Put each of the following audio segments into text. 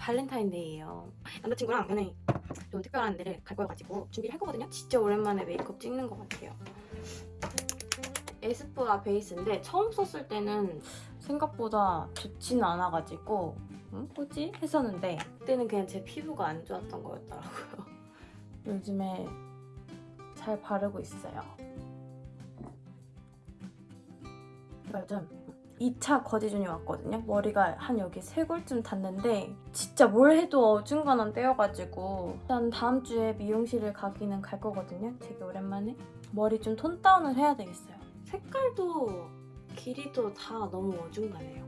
발렌타인데이예요. 남자친구랑 오늘 좀 특별한 데를 갈 거여가지고 준비를 할 거거든요. 진짜 오랜만에 메이크업 찍는 것 같아요. 에스쁘아 베이스인데 처음 썼을 때는 생각보다 좋지는 않아가지고 응? 뭐지? 했었는데 그때는 그냥 제 피부가 안 좋았던 거였더라고요. 요즘에 잘 바르고 있어요. 요즘 2차 거지존이 왔거든요. 머리가 한 여기 쇄골쯤 닿는데 진짜 뭘 해도 어중간한 때여가지고 일단 다음 주에 미용실을 가기는 갈 거거든요. 되게 오랜만에. 머리 좀 tone down을 해야 되겠어요. 색깔도 길이도 다 너무 어중간해요.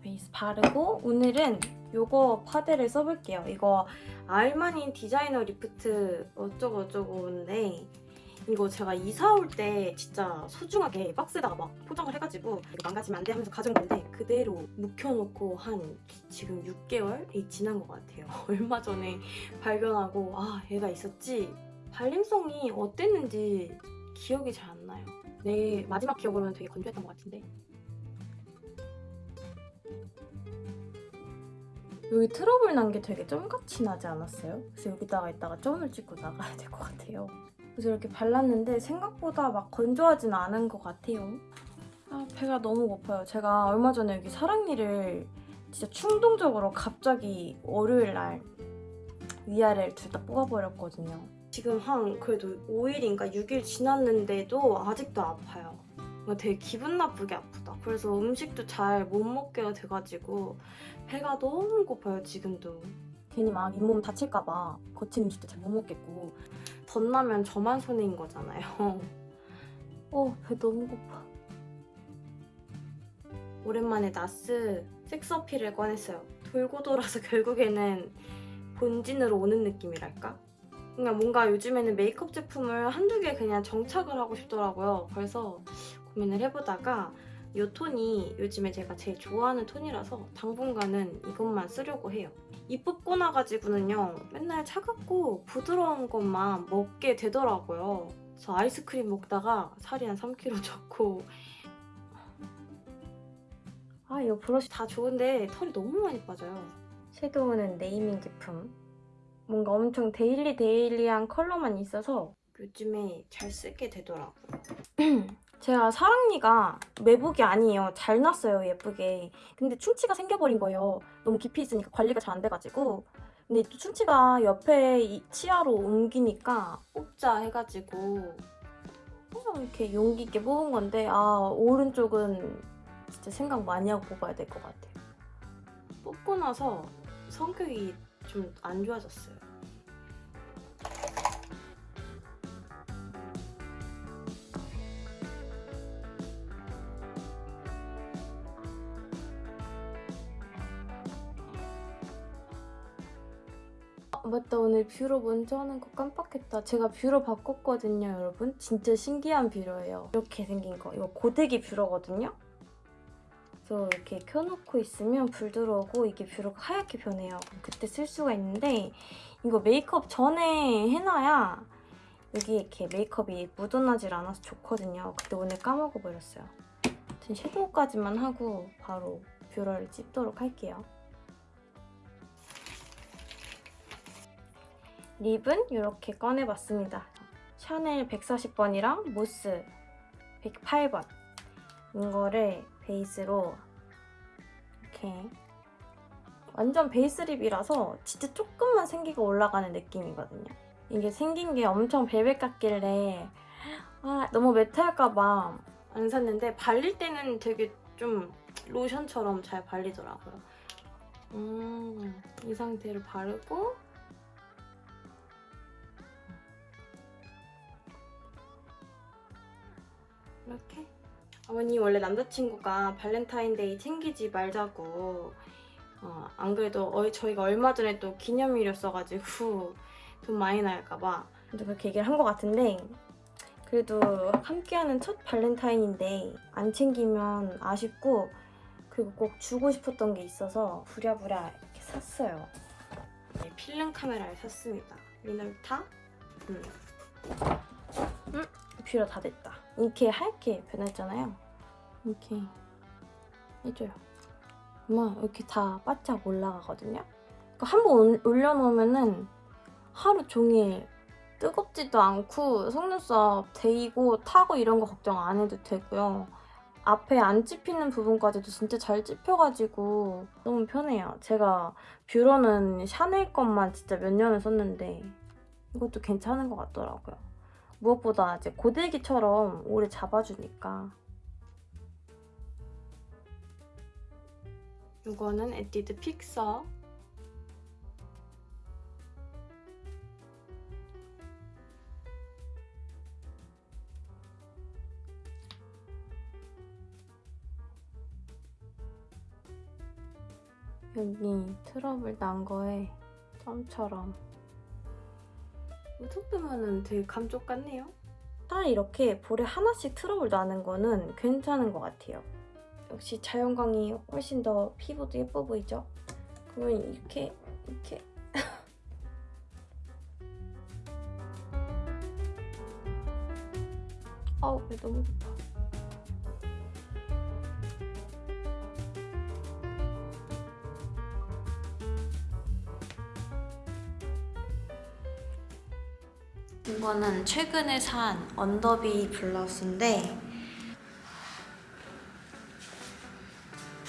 베이스 바르고 오늘은 요거 파데를 써볼게요. 이거 알마니 Designer Lift 어쩌고 어쩌고인데 이거 제가 이사 올 때 진짜 소중하게 박스에다가 막 포장을 해가지고 망가지면 안 돼 하면서 가져온 건데 그대로 묵혀놓고 한 지금 6개월이 지난 것 같아요. 얼마 전에 발견하고 아 얘가 있었지 발림성이 어땠는지 기억이 잘 안 나요. 내 마지막 기억으로는 되게 건조했던 것 같은데 여기 트러블 난 게 되게 점같이 나지 않았어요? 그래서 여기다가 이따가 점을 찍고 나가야 될 것 같아요. 그래서 이렇게 발랐는데 생각보다 막 건조하진 않은 것 같아요. 아 배가 너무 고파요. 제가 얼마 전에 여기 사랑니를 진짜 충동적으로 갑자기 월요일 날 위아래를 둘 다 뽑아버렸거든요. 지금 한 그래도 5일인가 6일 지났는데도 아직도 아파요. 되게 기분 나쁘게 아프다. 그래서 음식도 잘 못 먹게 돼가지고 배가 너무 고파요 지금도. 괜히 막 잇몸 다칠까봐 거친 음식도 잘 못 먹겠고 덧나면 저만 손해인 거잖아요. 어, 배 너무 고파. 오랜만에 나스 어필을 꺼냈어요. 돌고 돌아서 결국에는 본진으로 오는 느낌이랄까? 그냥 뭔가 요즘에는 메이크업 제품을 한두 개 그냥 정착을 하고 싶더라고요. 그래서 고민을 해보다가 이 톤이 요즘에 제가 제일 좋아하는 톤이라서 당분간은 이것만 쓰려고 해요. 입 뽑고 나가지고는요 맨날 차갑고 부드러운 것만 먹게 되더라고요. 저 아이스크림 먹다가 살이 한 3kg 쪘고 아 이거 브러쉬 다 좋은데 털이 너무 많이 빠져요. 섀도우는 네이밍 제품. 뭔가 엄청 daily daily한 컬러만 있어서 요즘에 잘 쓰게 되더라고요. 제가 사랑니가 매복이 아니에요. 잘 났어요, 예쁘게. 근데 충치가 생겨버린 거예요. 너무 깊이 있으니까 관리가 잘 안 돼가지고. 근데 또 충치가 옆에 이 치아로 옮기니까 뽑자 해가지고 그냥 이렇게 용기 있게 뽑은 건데 아 오른쪽은 진짜 생각 많이 하고 뽑아야 될 것 같아요. 뽑고 나서 성격이 좀 안 좋아졌어요. 맞다 오늘 뷰러 먼저 하는 거 깜빡했다. 제가 뷰러 바꿨거든요 여러분. 진짜 신기한 뷰러예요. 이렇게 생긴 거. 이거 고데기 뷰러거든요? 그래서 이렇게 켜놓고 있으면 불 들어오고 이게 뷰러가 하얗게 변해요. 그때 쓸 수가 있는데 이거 메이크업 전에 해놔야 여기 이렇게 메이크업이 묻어나질 않아서 좋거든요. 근데 오늘 까먹어버렸어요. 아무튼 섀도우까지만 하고 바로 뷰러를 찝도록 할게요 lip은 이렇게 꺼내봤습니다. 샤넬 140번이랑 모스 108번 이거를 베이스로 이렇게 완전 베이스 lip이라서 진짜 조금만 생기가 올라가는 느낌이거든요. 이게 생긴 게 엄청 벨벳 같길래 아 너무 matte할까봐 안 샀는데 발릴 때는 되게 좀 로션처럼 잘 발리더라고요. 음, 이 상태로 바르고 이렇게. 어머니 원래 남자친구가 발렌타인데이 챙기지 말자고. 어, 안 그래도 어, 저희가 얼마 전에 또 기념일이었어가지고 돈 많이 나갈까봐. 그렇게 얘기를 한 것 같은데 그래도 함께하는 첫 발렌타인인데 안 챙기면 아쉽고 그리고 꼭 주고 싶었던 게 있어서 부랴부랴 이렇게 샀어요. 네, 필름 카메라를 샀습니다. 미놀타? 음. 음, 뷰러 다 됐다 이렇게 하얗게 변했잖아요. 이렇게 해줘요. 엄마 이렇게 다 바짝 올라가거든요. 한번 올려놓으면은 하루 종일 뜨겁지도 않고 속눈썹 데이고 타고 이런 거 걱정 안 해도 되고요. 앞에 안 찝히는 부분까지도 진짜 잘 찝혀가지고 너무 편해요. 제가 뷰러는 샤넬 것만 진짜 몇 년을 썼는데 이것도 괜찮은 것 같더라고요. 무엇보다 이제 고데기처럼 오래 잡아주니까. 이거는 에뛰드 픽서. 여기 트러블 난 거에 점처럼 톡 보면은 되게 감쪽 같네요. 차라리 이렇게 볼에 하나씩 트러블 나는 거는 괜찮은 것 같아요. 역시 자연광이 훨씬 더 피부도 예뻐 보이죠? 그러면 이렇게 이렇게 아우 배 너무 고파. 이거는 최근에 산 언더비 블러스인데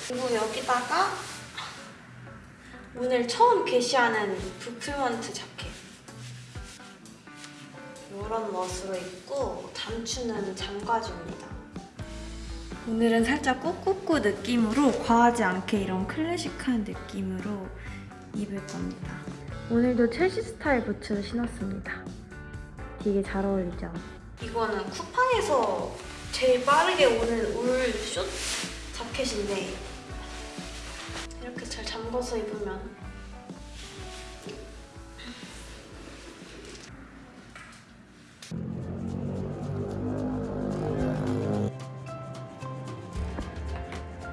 그리고 여기다가 오늘 처음 게시하는 부풀먼트 자켓. 이런 멋으로 입고 단추는 잠가줍니다. 오늘은 살짝 꾸꾸꾸 느낌으로 과하지 않게 이런 클래식한 느낌으로 입을 겁니다. 오늘도 첼시 스타일 부츠를 신었습니다 되게 잘 어울리죠? 이거는 쿠팡에서 제일 빠르게 오는 울숏 자켓인데 이렇게 잘 잠궈서 입으면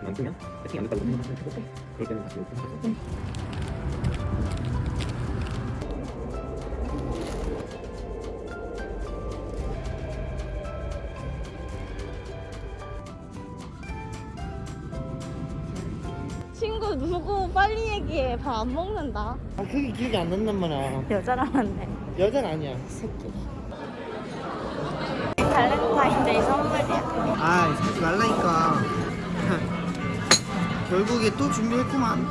만들면 세팅이 안 됐다고. 생각하시면 되고 그럴 때는 다시 오픈하셔서 빨리 얘기해. 밥 안 먹는다. 아 그게 기억이 안 난단 말이야. 여자랑 만네. 여자는 아니야. 새끼. 발렌타인데이 선물이야 아 사지 말라니까. 결국에 또 준비했구만.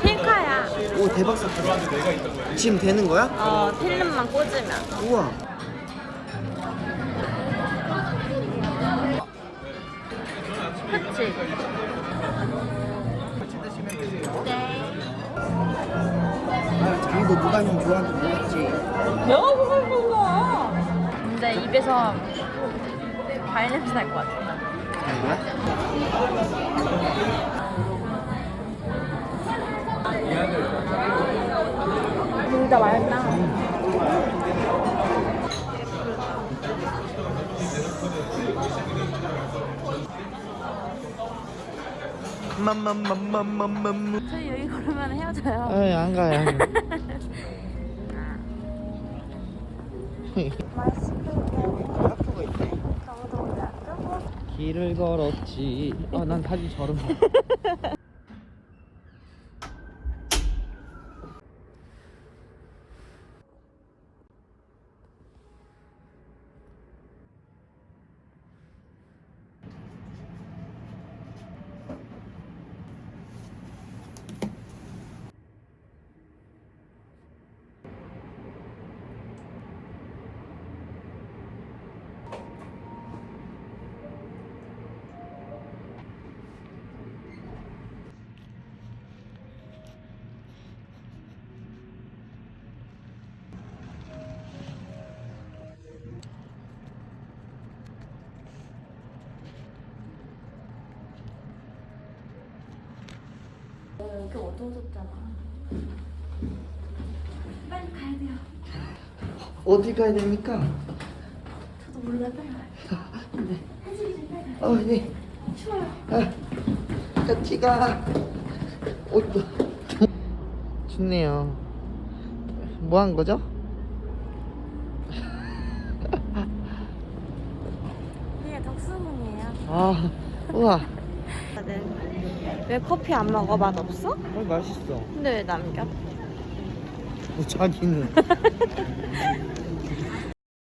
필카야. 오 대박 사건 지금 되는 거야? 어 필름만 꽂으면. 우와. 그치? 자기도 누가 형 좋아하는지 몰랐지? 내가 그걸 몰라 근데 입에서 발냄새 날 것 같아. 자기야? 둘다 맛있다 맘맘맘맘맘맘 저희 여기 걸으면 헤어져요. 아이 안 가요. 있네 너무 길을 걸었지. 아난 사진 저런 여기 어두워졌잖아 빨리 가야 돼요 어디 가야 됩니까? 저도 몰라요 어, 네. 추워요 아, 같이 가. 옷도 좋네요. 뭐 한 거죠? 이게 덕수문이에요 아, 우와. 먹었거든. 왜 커피 안 먹어? 맛 없어? 어 맛있어. 근데 왜 남겨? 뭐 자기는